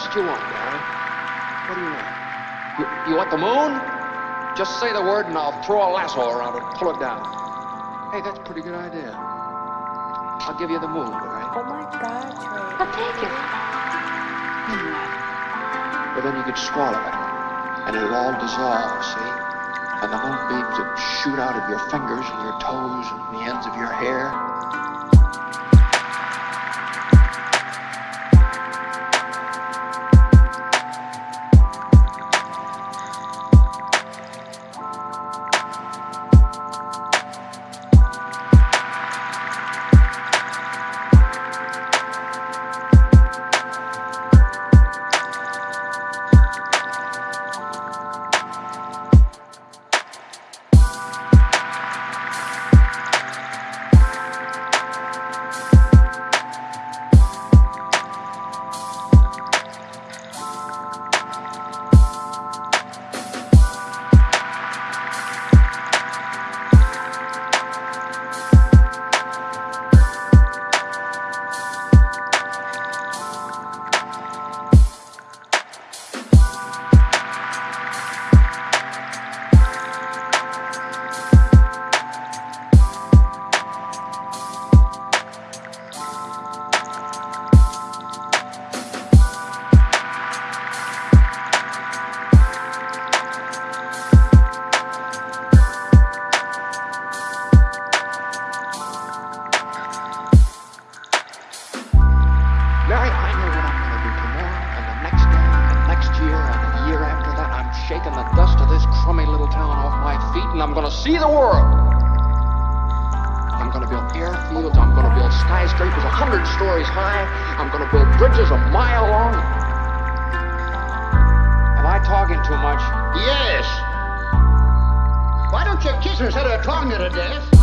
is it you want, Larry? What do you want? You, you want the moon? Just say the word and I'll throw a lasso around it and pull it down. Hey, that's a pretty good idea. I'll give you the moon, Larry. Oh my God, Trey. I'll take it. Hmm. But then you could swallow it. And it'll all dissolve, see? And the moonbeams would shoot out of your fingers and your toes and the ends of your hair. This crummy little town off my feet and I'm to see the world. I'm to build airfields. I'm to build skyscrapers a hundred stories high. I'm to build bridges a mile long. Am I talking too much? Yes. Why don't you kiss instead of talking to death?